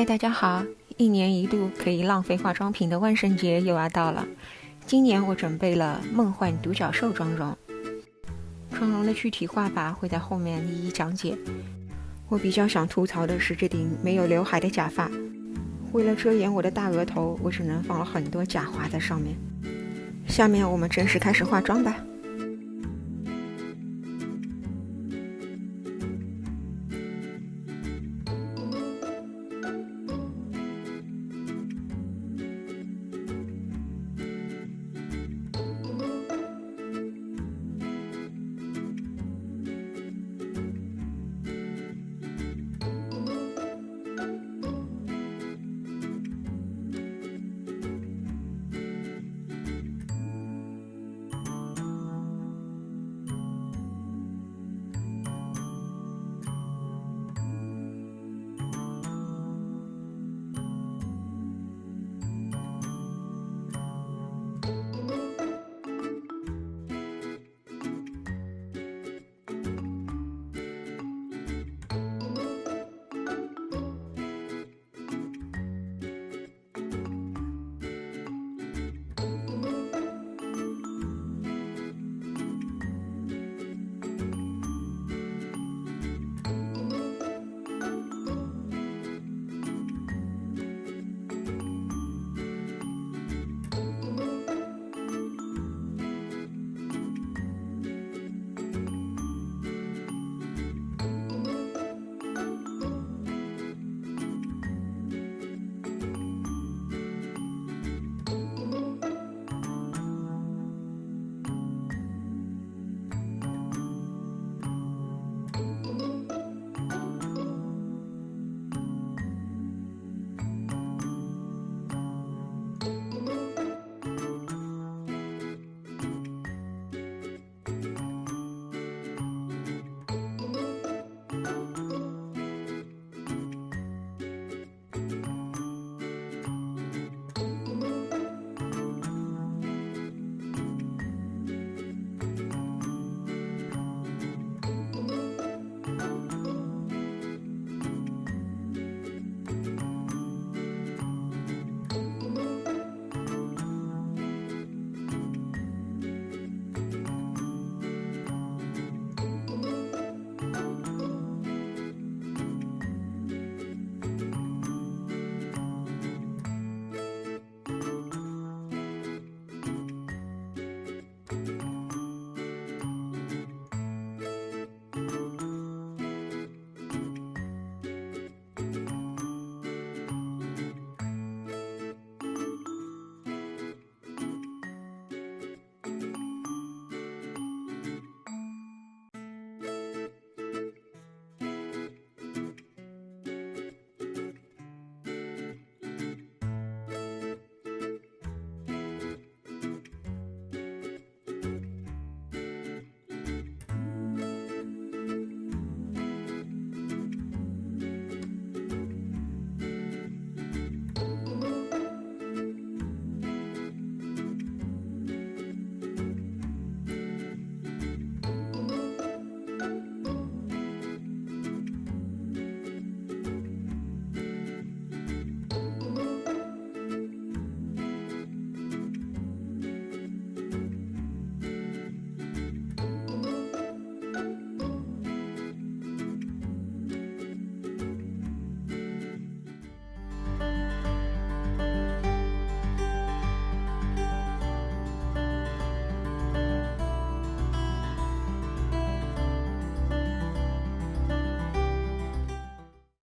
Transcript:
嗨大家好。一年一度可以浪费化妆品的万圣节又要到了。今年我准备了梦幻独角兽妆容。妆容的具体画法会在后面一一讲解。我比较想吐槽的是这顶没有刘海的假发。为了遮掩我的大额头我只能放了很多假花在上面。下面我们正式开始化妆吧。